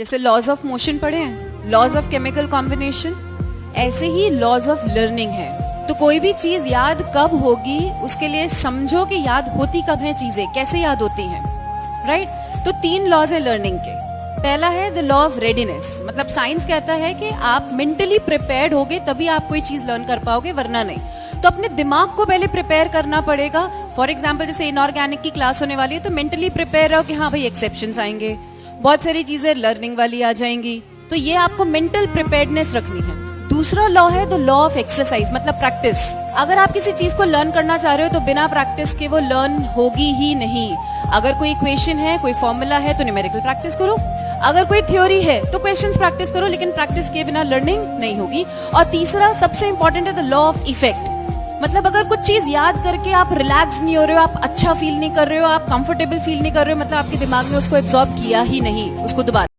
जैसे laws of motion पढ़े हैं लॉज ऑफ़ केमिकल कॉम्बिनेशन ऐसे ही लॉज ऑफ़ लर्निंग है। तो कोई भी चीज़ याद कब होगी, उसके लिए समझो कि याद होती कब है चीज़ें, कैसे याद होती हैं राइट right? तो तीन लॉज है लर्निंग के। पहला है द लॉ ऑफ़ रेडीनेस मतलब साइंस कहता है कि आप मेंटली प्रिपेयर्ड होगे, तभी आप कोई चीज़ लर्न कर पाओगे, वरना नहीं। तो अपने दिमाग को पहले प्रिपेयर करना पड़ेगा। फॉर एग्ज़ाम्पल जैसे इनऑर्गेनिक की क्लास होने वाली है तो मेंटली प्रिपेयर रहो कि हाँ भाई एक्सेप्शन आएँगे। बहुत सारी चीज़ें लर्निंग वाली आ जाएँगी। तो ये आपको मेंटल प्रिपेयर्डनेस रखनी है। दूसरा लॉ है द लॉ ऑफ़ एक्सरसाइज मतलब प्रैक्टिस अगर आप किसी चीज़ को लर्न करना चाह रहे हो तो बिना प्रैक्टिस के वो लर्न होगी ही नहीं। अगर कोई इक्वेशन है, कोई फॉर्मूला है तो न्यूमेरिकल प्रैक्टिस करो। अगर कोई थ्योरी है तो क्वेश्चंस प्रैक्टिस करो, लेकिन प्रैक्टिस के बिना लर्निंग नहीं होगी। और तीसरा, सबसे इंपॉर्टेंट है द लॉ ऑफ़ इफ़ेक्ट मतलब अगर कुछ चीज़ याद करके आप रिलैक्स नहीं हो रहे हो, आप अच्छा फील नहीं कर रहे हो, आप कंफर्टेबल फील नहीं कर रहे हो मतलब आपके दिमाग में उसको एब्जॉर्ब किया ही नहीं, उसको दोबारा।